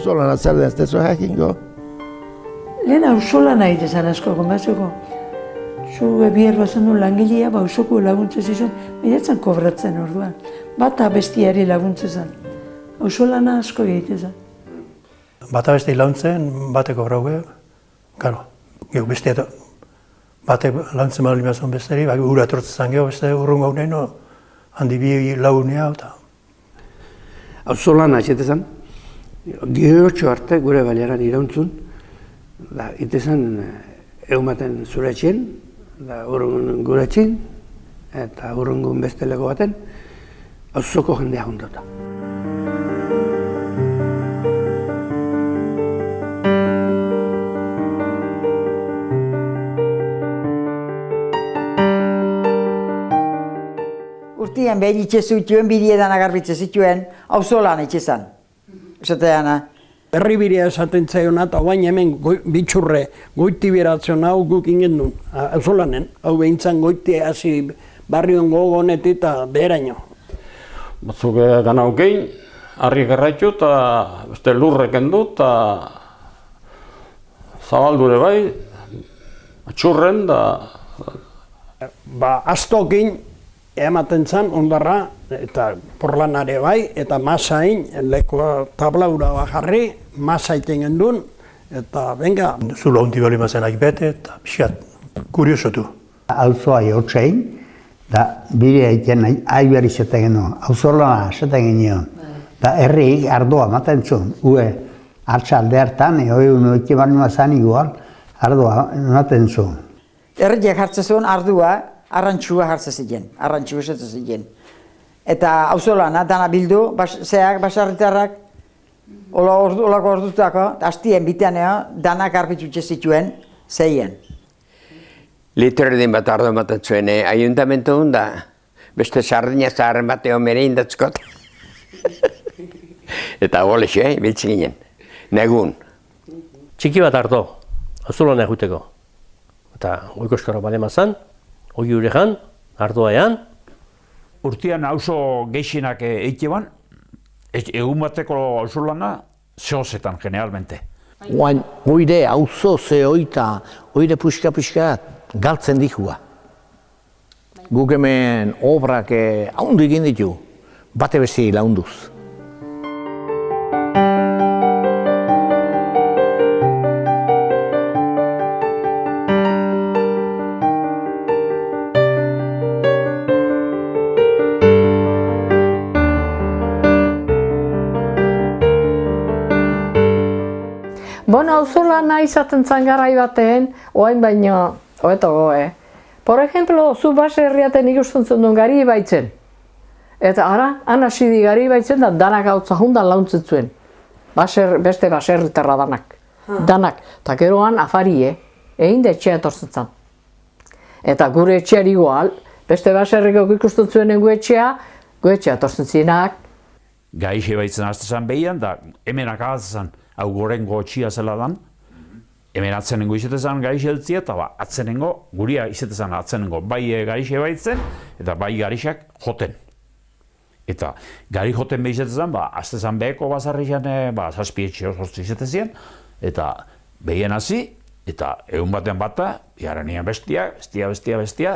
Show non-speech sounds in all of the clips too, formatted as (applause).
oso lan zer den, ez tezo jakingo. Lehen auzola nahi dezan asko gombazeko. Zu ebier bazan du langilea, ba ausoko laguntza zizun, baina kobratzen orduan. Bata bestiari laguntza zen. Ausolana asko egite zen. Bata beste launtzen, bate kobrauge, karo, gero beste eta bate launtzen bali mazun besteri, bai ura etortzen zan geho beste urrungo hau handi bi lagunea eta. Auzolan atxete zen, gehotxo arte gure baliaran irauntzun, da, ite zen eumaten zure etxien, da urrungun gure etxin, eta urrungun beste lego baten, auzoko jendea hundota. Urtian behin itxe zutuen, bidiedan agarbitze zituen, auzolan itxe zan. Esateana. Herribiria esaten zaiona eta bain hemen goi, bitxurre goiti beratzen hau guk ingen du, auzolanen, hau behintzan goiti hasi barrion gogonetik eta beheraino. Batzuk eh, gana hokein, harri gerraitu eta beste lurreken du eta zabaldure bai, atxurren da... Ba, astokin ematen zen ondarra eta porlanare bai eta masain leko tablaura jarri masaiten gendun eta venga. Zulo hundi bali mazen bete eta pixat kuriosotu. Alzoa jortzein, da bire egiten ahi behar izaten genuen, auzolana izaten genuen. Da herriik ardoa maten zuen, ue hartxalde hartan, eo egun oike bali mazan igual, ardoa maten zuen. Herriak hartzen zuen ardua, arrantxua hartzen ziren, arrantxua esatzen ziren. Eta auzolana, dana bildu, bas, zeak, basarritarrak, Ola ordu, olako ordutako, hastien biteanea, danak arbitutxe zituen, zeien. Litro erdin bat ardo ematen zuen, eh? ayuntamentu da, beste sardina zaharren bateo mere indatzkot. (laughs) Eta golexe, eh? biltzen ginen, negun. Txiki bat ardo, azulan eguteko. Eta goiko eskara bale mazan, hori urejan, ardoa ean. Urtian auzo geixenak eite ban, egun bateko auzolana zehozetan generalmente. Oain, oire auzo ze oita, oire puxka-puxka galtzen dihua. Guk hemen obrak haundu egin ditu, bate bezi launduz. Bona, auzula nahi izaten zan garai batean, oain baino, oeto goe. Por ejemplo, zu base herriaten ikusten duen gari baitzen. Eta ara, han hasi di gari baitzen da danak hau zahundan launtzen zuen. Baser, beste baserritarra danak. Danak. Eta geroan afarie, egin da etxea etortzen zan. Eta gure etxeari igual, beste baserriko ikusten zuen egu etxea, gu etxea etortzen zinak. Gaixe baitzen haste zan behian, da hemen akabatzen hau goren gotxia zela dan, hemen atzenengo izetezan gaixe eltzia, eta ba, atzenengo, guria izetezan atzenengo bai e, gaixe baitzen, eta bai garixak joten. Eta gari joten behi izetezan, ba, aztezan beheko bazarri zan, ba, zazpietxe osortzi izetezien, eta behien hasi, eta egun batean bata, nian bestia, bestia, bestia, bestia.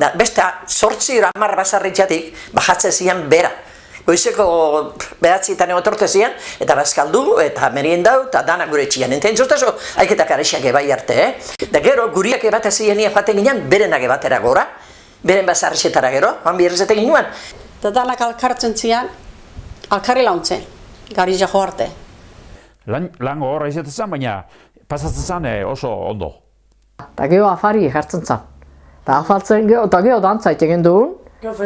Da, beste, sortzi ramar bazarritxatik, bajatzen zian bera. Goizeko behatzi eta neotorte zian, eta bazkaldu, eta merien dau, eta dana gure txian. Enten zuztazo, haiketak arexak ebai arte, eh? Da gero, guriak ebate zian nien joaten ginen, berenak ebatera gora, beren bazarrexetara gero, han birrezetek ginen. Da danak alkartzen zian, alkarri launtzen, gari jako arte. Lan, lan gogorra izatezen, baina pasatzen zen oso ondo. Eta gero afari jartzen zen. Eta afaltzen gero, eta gero dantzaite egin duen,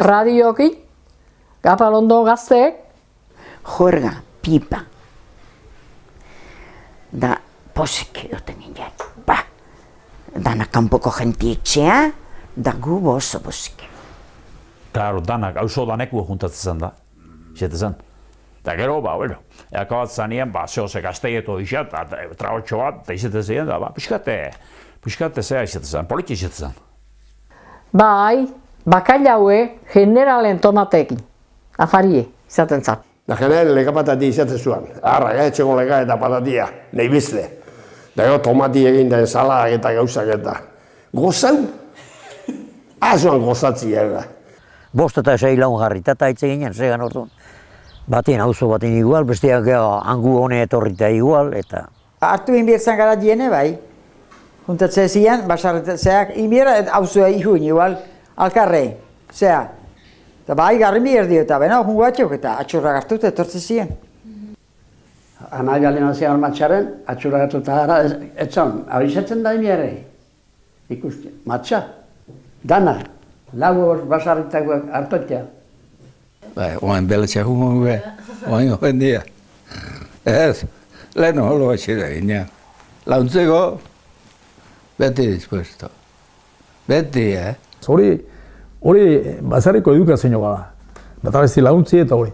radioki, Gapalondo gazteek? Jorga, pipa. Da, posik edoten ginen. Ba, dana kanpoko jenti etxea, da gu oso posik. Claro, danak, hauzo daneku juntatzen zen da. Zete zen. Eta gero, ba, bueno, eakabat zanien, ba, zehose gazteieto isa, eta traotxo bat, eta izate zen, da, ba, piskate, piskate zea izate zen, politi izate zen. Bai, bakailaue generalen tomatekin afarie izaten zat. Da jenen lega patati izatzen zuen. Arra, gaitxeko lega eta patatia, nahi bizte. Da gero tomati egin da ensalak eta gauzak eta. Gozau, azuan gozatzi ega. Bost eta sei laun jarrita eta hitz eginen, zegan orduan. Batien auzo baten igual, besteak hangu hone etorrita igual, eta... Artu inbiertzen gara diene bai. Juntatzen zian, basarretzeak, inbiera auzoa ihuin igual, alkarrei, zea. Eta bai, garri bier dio, eta bena, jungo atxok, eta atxurra gartu eta etortzen zian. Anai galen zian matxaren, atxurra gartu eta gara, etzan, abizetzen da ere. Ikusti, matxa, dana, lau hor basarritakoak hartotia. Bai, oain beletxe humon be, oain oen dia. Ez, lehen holo batxera ginean. Launtzeko, beti dispuesto. Beti, eh? Hori, hori bazarriko edukazio gara. Bata besti launtzi eta hori.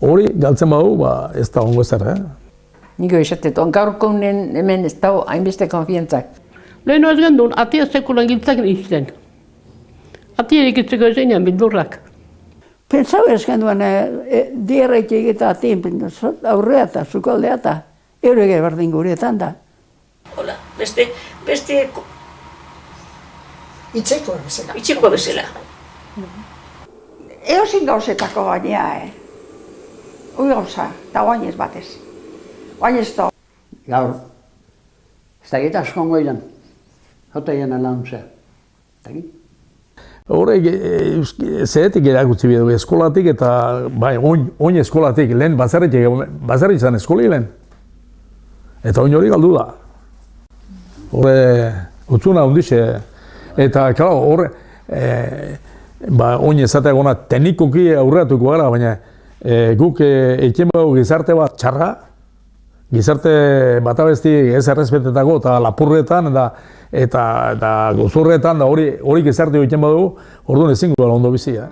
Hori galtzen badu, ba, ez da ongo ezer, eh? Niko esatet, ongaurko hemen ez dago hainbeste konfientzak. Lehen ez gendun, atia sekulan giltzak izten. Atia erikitzeko zeinan bildurrak. Pentsau ez genduan, e, dierreik eta atien aurrea eta zukaldea eta eurege berdin guretan da. Hola, beste, beste... Itzeko bezala. Itxeko bezala. Eozin gauzetako gainea, eh? Ui gauza, eta guain ez batez. Guain ez da. Gaur, ez da gita askongo ilan. Jota ian alauntzea. Horrek, e, zehetik erakutzi biedu eskolatik eta bai, oin, oin eskolatik, lehen bazarrik, bazarrik izan eskoli lehen. Eta oin hori galdu da. Horre, utzuna hundixe. Eta, klar, horre, e, ba, oin ezatea gona teknikoki aurreatuko gara, baina e, guk e, eiken gizarte bat txarra, gizarte bat abesti ez errespetetako eta lapurretan eta eta, eta gozurretan da hori hori gizarte egiten badugu, orduan ezin gara ondo bizia.